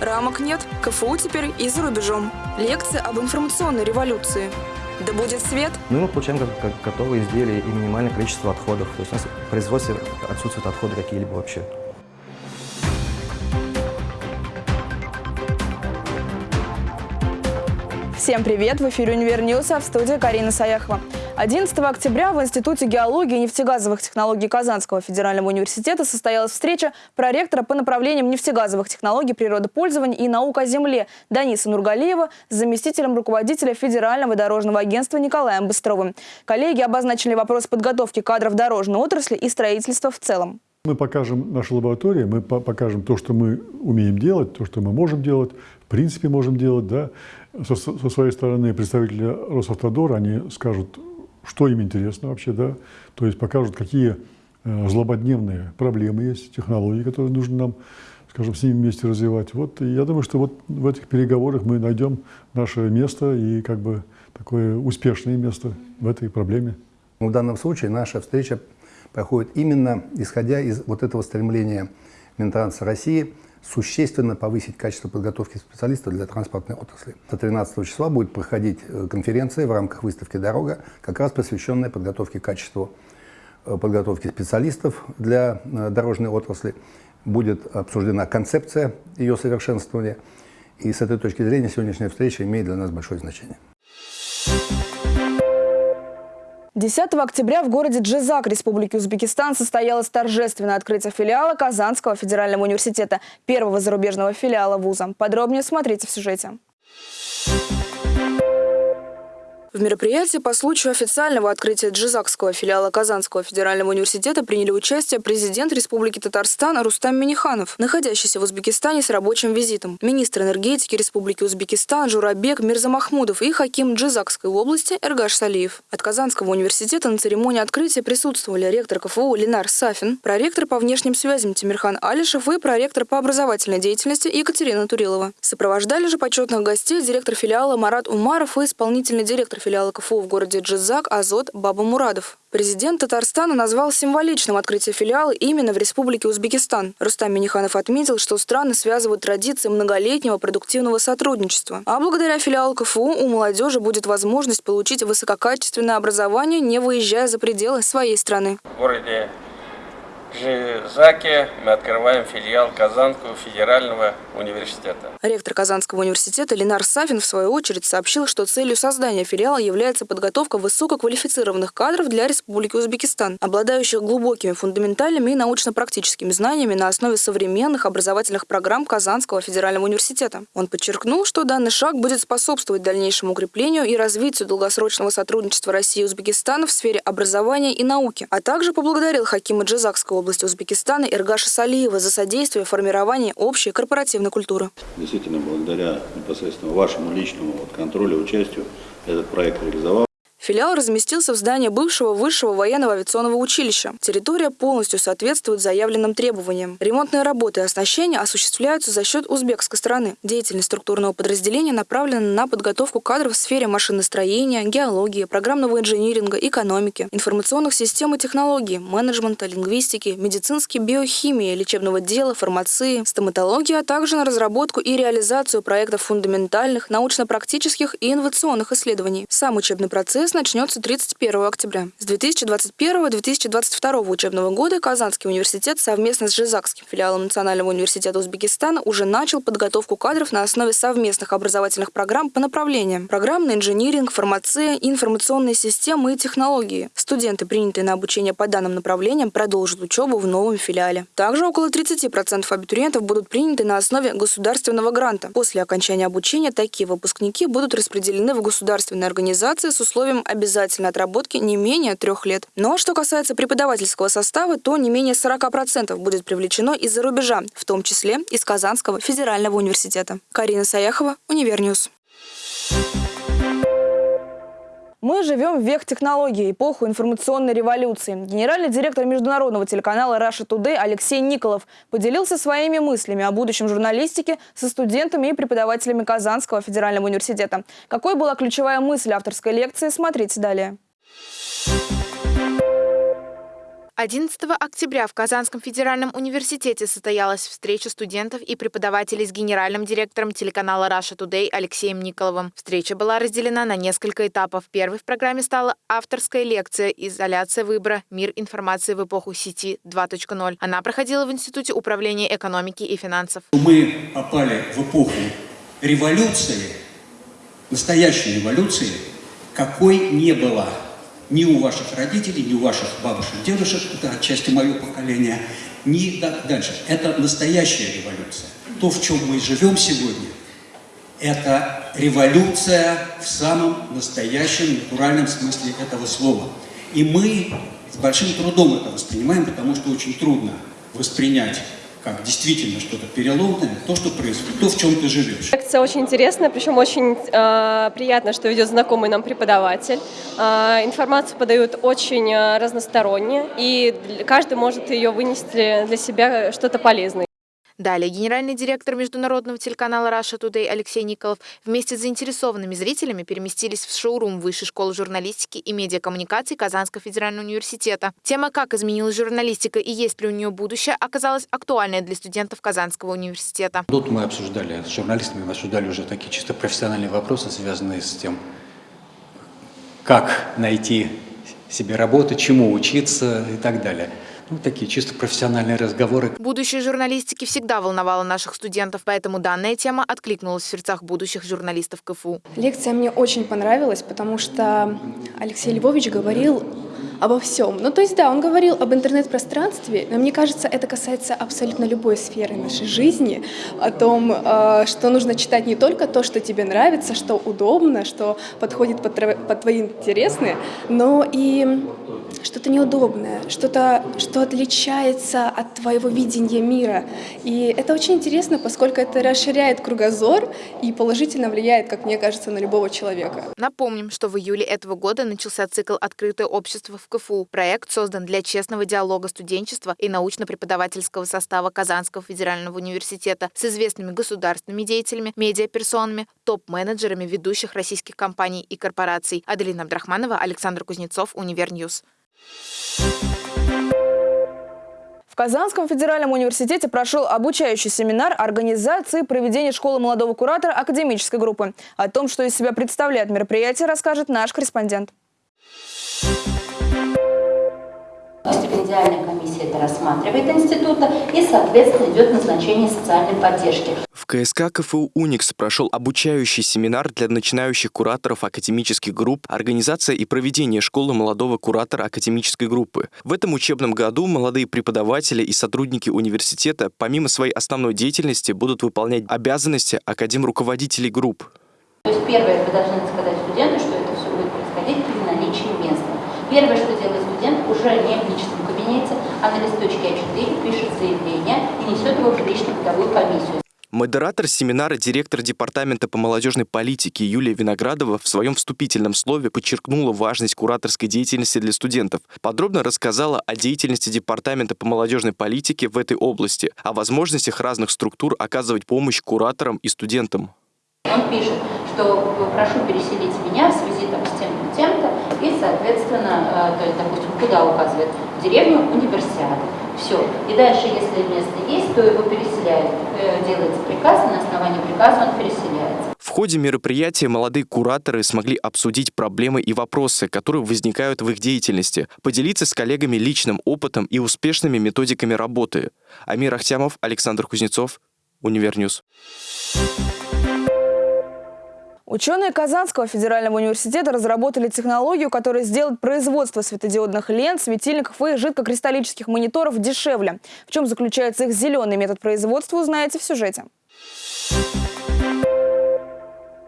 Рамок нет, КФУ теперь и за рубежом. Лекция об информационной революции. Да будет свет! Ну, мы получаем как, как готовые изделия и минимальное количество отходов. То есть у нас в производстве отсутствуют отходы какие-либо вообще. Всем привет! В эфире «Универ а в студии Карина Саяхова. 11 октября в Институте геологии и нефтегазовых технологий Казанского федерального университета состоялась встреча проректора по направлениям нефтегазовых технологий природопользования и наук о земле Даниса Нургалиева с заместителем руководителя Федерального дорожного агентства Николаем Быстровым. Коллеги обозначили вопрос подготовки кадров дорожной отрасли и строительства в целом. Мы покажем нашу лабораторию, мы покажем то, что мы умеем делать, то, что мы можем делать, в принципе можем делать, да, со, со своей стороны представители Росавтодора, они скажут, что им интересно вообще, да, то есть покажут, какие э, злободневные проблемы есть, технологии, которые нужно нам, скажем, с ними вместе развивать. Вот, я думаю, что вот в этих переговорах мы найдем наше место и как бы такое успешное место в этой проблеме. В данном случае наша встреча проходит именно исходя из вот этого стремления Минтранса России – существенно повысить качество подготовки специалистов для транспортной отрасли. До 13 числа будет проходить э, конференция в рамках выставки «Дорога», как раз посвященная подготовке качеству э, подготовки специалистов для э, дорожной отрасли. Будет обсуждена концепция ее совершенствования. И с этой точки зрения сегодняшняя встреча имеет для нас большое значение. 10 октября в городе Джизак Республики Узбекистан состоялось торжественное открытие филиала Казанского федерального университета, первого зарубежного филиала вуза. Подробнее смотрите в сюжете. В мероприятии по случаю официального открытия Джизакского филиала Казанского федерального университета приняли участие президент Республики Татарстан Рустам Миниханов, находящийся в Узбекистане с рабочим визитом, министр энергетики Республики Узбекистан Журабек Мирзамахмудов и хаким Джизакской области Эргаш Салиев. От Казанского университета на церемонии открытия присутствовали ректор КФУ Ленар Сафин, проректор по внешним связям Тимирхан Алишев и проректор по образовательной деятельности Екатерина Турилова. Сопровождали же почетных гостей директор филиала Марат Умаров и исполнительный директор филиала КФУ в городе Джизак Азот Баба Мурадов. Президент Татарстана назвал символичным открытие филиала именно в Республике Узбекистан. Рустам Миниханов отметил, что страны связывают традиции многолетнего продуктивного сотрудничества. А благодаря филиалу КФУ у молодежи будет возможность получить высококачественное образование, не выезжая за пределы своей страны. В городе Жизаке мы открываем филиал Казанского федерального университета. Ректор Казанского университета Ленар Савин в свою очередь сообщил, что целью создания филиала является подготовка высококвалифицированных кадров для Республики Узбекистан, обладающих глубокими фундаментальными и научно-практическими знаниями на основе современных образовательных программ Казанского федерального университета. Он подчеркнул, что данный шаг будет способствовать дальнейшему укреплению и развитию долгосрочного сотрудничества России и Узбекистана в сфере образования и науки, а также поблагодарил Хакима Джизакской области Узбекистана Иргаша Салиева за содействие формированию общей корпоративной культуры. Действительно, благодаря непосредственно вашему личному контролю, участию этот проект реализовал. Филиал разместился в здании бывшего высшего военного авиационного училища. Территория полностью соответствует заявленным требованиям. Ремонтные работы и оснащение осуществляются за счет узбекской стороны. Деятельность структурного подразделения направлена на подготовку кадров в сфере машиностроения, геологии, программного инжиниринга, экономики, информационных систем и технологий, менеджмента, лингвистики, медицинской биохимии, лечебного дела, фармации, стоматологии, а также на разработку и реализацию проектов фундаментальных, научно-практических и инновационных исследований. Сам учебный процесс начнется 31 октября. С 2021-2022 учебного года Казанский университет совместно с Жизакским филиалом Национального университета Узбекистана уже начал подготовку кадров на основе совместных образовательных программ по направлениям программный инжиниринг, фармация, информационные системы и технологии. Студенты, принятые на обучение по данным направлениям, продолжат учебу в новом филиале. Также около 30% абитуриентов будут приняты на основе государственного гранта. После окончания обучения такие выпускники будут распределены в государственные организации с условием обязательной отработки не менее трех лет. Но что касается преподавательского состава, то не менее 40% будет привлечено из-за рубежа, в том числе из Казанского федерального университета. Карина Саяхова, Универньюз. Мы живем в век технологий, эпоху информационной революции. Генеральный директор международного телеканала Russia Today Алексей Николов поделился своими мыслями о будущем журналистики со студентами и преподавателями Казанского федерального университета. Какой была ключевая мысль авторской лекции, смотрите далее. 11 октября в Казанском федеральном университете состоялась встреча студентов и преподавателей с генеральным директором телеканала Russia Today Алексеем Николовым. Встреча была разделена на несколько этапов. Первой в программе стала авторская лекция «Изоляция выбора. Мир информации в эпоху сети 2.0». Она проходила в Институте управления экономики и финансов. Мы попали в эпоху революции, настоящей революции, какой не было ни у ваших родителей, ни у ваших бабушек, дедушек, это отчасти мое поколение, ни дальше. Это настоящая революция. То, в чем мы живем сегодня, это революция в самом настоящем, натуральном смысле этого слова. И мы с большим трудом это воспринимаем, потому что очень трудно воспринять как действительно что-то переломное, то, что происходит, то, в чем ты живешь. Лекция очень интересная, причем очень э, приятно, что ведет знакомый нам преподаватель. Э, информацию подают очень э, разносторонне, и каждый может ее вынести для себя что-то полезное. Далее генеральный директор международного телеканала Russia Today Алексей Николов вместе с заинтересованными зрителями переместились в шоурум Высшей школы журналистики и медиакоммуникаций Казанского федерального университета. Тема «Как изменилась журналистика и есть ли у нее будущее» оказалась актуальной для студентов Казанского университета. Тут мы обсуждали с журналистами, мы обсуждали уже такие чисто профессиональные вопросы, связанные с тем, как найти себе работу, чему учиться и так далее. Ну, такие чисто профессиональные разговоры. Будущее журналистики всегда волновало наших студентов, поэтому данная тема откликнулась в сердцах будущих журналистов КФУ. Лекция мне очень понравилась, потому что Алексей Львович говорил обо всем. Ну, то есть, да, он говорил об интернет-пространстве, но мне кажется, это касается абсолютно любой сферы нашей жизни, о том, э, что нужно читать не только то, что тебе нравится, что удобно, что подходит под, под твои интересы, но и что-то неудобное, что-то, что отличается от твоего видения мира. И это очень интересно, поскольку это расширяет кругозор и положительно влияет, как мне кажется, на любого человека. Напомним, что в июле этого года начался цикл «Открытое общество в КФУ». Проект создан для честного диалога студенчества и научно-преподавательского состава Казанского федерального университета с известными государственными деятелями, медиаперсонами, топ-менеджерами ведущих российских компаний и корпораций. Аделина Абдрахманова, Александр Кузнецов, Универньюз. В Казанском федеральном университете прошел обучающий семинар организации проведения школы молодого куратора академической группы. О том, что из себя представляет мероприятие, расскажет наш корреспондент. Стипендиальная комиссия это рассматривает института и, соответственно, идет назначение социальной поддержки. В КСК КФУ «Уникс» прошел обучающий семинар для начинающих кураторов академических групп, организация и проведение школы молодого куратора академической группы. В этом учебном году молодые преподаватели и сотрудники университета помимо своей основной деятельности будут выполнять обязанности академ-руководителей групп. То есть первое, вы должны сказать студенту, что это все будет происходить при наличии места. Первое, что делает студент, уже не в личном кабинете, а на листочке А4 пишет заявление и несет его в лично-трудовую комиссию. Модератор семинара, директор Департамента по молодежной политике Юлия Виноградова в своем вступительном слове подчеркнула важность кураторской деятельности для студентов. Подробно рассказала о деятельности Департамента по молодежной политике в этой области, о возможностях разных структур оказывать помощь кураторам и студентам. Он пишет, что прошу переселить меня в связи там, с и, соответственно, э, то есть, допустим, куда указывает? В деревню универсиады. Все. И дальше, если место есть, то его переселяют. Э, делается приказ, и на основании приказа он переселяется. В ходе мероприятия молодые кураторы смогли обсудить проблемы и вопросы, которые возникают в их деятельности, поделиться с коллегами личным опытом и успешными методиками работы. Амир Ахтямов, Александр Кузнецов, Универньюз. Ученые Казанского федерального университета разработали технологию, которая сделает производство светодиодных лент, светильников и жидкокристаллических мониторов дешевле. В чем заключается их зеленый метод производства, узнаете в сюжете.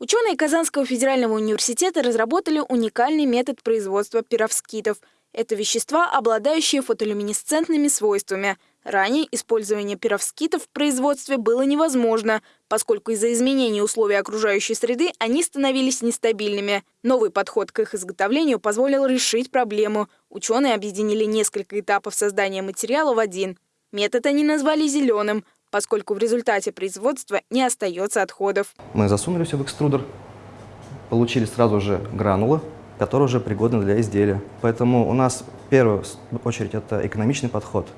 Ученые Казанского федерального университета разработали уникальный метод производства перовскитов. Это вещества, обладающие фотолюминесцентными свойствами – Ранее использование пировскитов в производстве было невозможно, поскольку из-за изменений условий окружающей среды они становились нестабильными. Новый подход к их изготовлению позволил решить проблему. Ученые объединили несколько этапов создания материала в один. Метод они назвали «зеленым», поскольку в результате производства не остается отходов. Мы засунули все в экструдер, получили сразу же гранулы, которые уже пригодны для изделия. Поэтому у нас первую очередь это экономичный подход.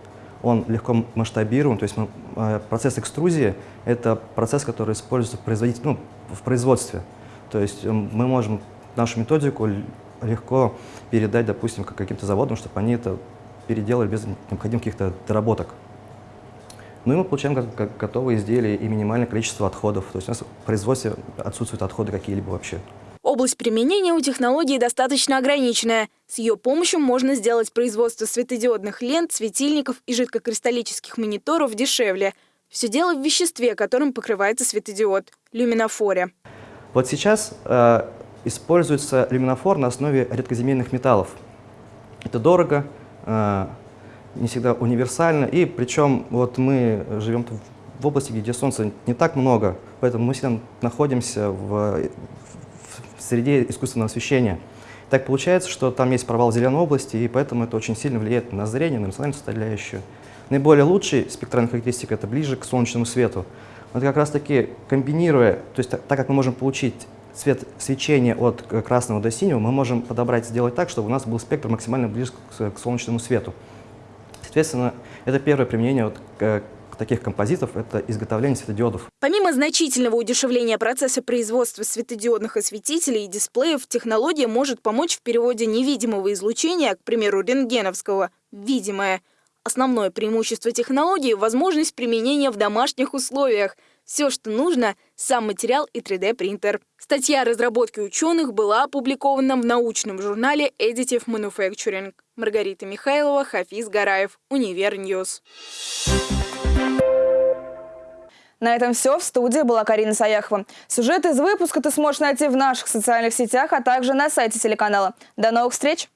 Он легко масштабируем, то есть мы, э, процесс экструзии – это процесс, который используется в, производитель, ну, в производстве. То есть мы можем нашу методику легко передать, допустим, каким-то заводам, чтобы они это переделали без необходимых каких-то доработок. Ну и мы получаем готовые изделия и минимальное количество отходов. То есть у нас в производстве отсутствуют отходы какие-либо вообще. Область применения у технологии достаточно ограниченная. С ее помощью можно сделать производство светодиодных лент, светильников и жидкокристаллических мониторов дешевле. Все дело в веществе, которым покрывается светодиод – люминофоре. Вот сейчас э, используется люминофор на основе редкоземельных металлов. Это дорого, э, не всегда универсально, и причем вот мы живем в области, где солнца не так много, поэтому мы всегда находимся в, среде искусственного освещения. Так получается, что там есть провал зеленой области, и поэтому это очень сильно влияет на зрение, на эмоциональную составляющую. Наиболее лучший спектральная характеристика – это ближе к солнечному свету. Вот как раз-таки комбинируя, то есть так, как мы можем получить цвет свечения от красного до синего, мы можем подобрать, сделать так, чтобы у нас был спектр максимально близок к, к солнечному свету. Соответственно, это первое применение вот, таких композитов – это изготовление светодиодов. Помимо значительного удешевления процесса производства светодиодных осветителей и дисплеев, технология может помочь в переводе невидимого излучения, к примеру, рентгеновского, в видимое. Основное преимущество технологии – возможность применения в домашних условиях – все, что нужно – сам материал и 3D-принтер. Статья о разработке ученых была опубликована в научном журнале Additive Manufacturing. Маргарита Михайлова, Хафиз Гараев, Универньюз. На этом все. В студии была Карина Саяхова. Сюжет из выпуска ты сможешь найти в наших социальных сетях, а также на сайте телеканала. До новых встреч!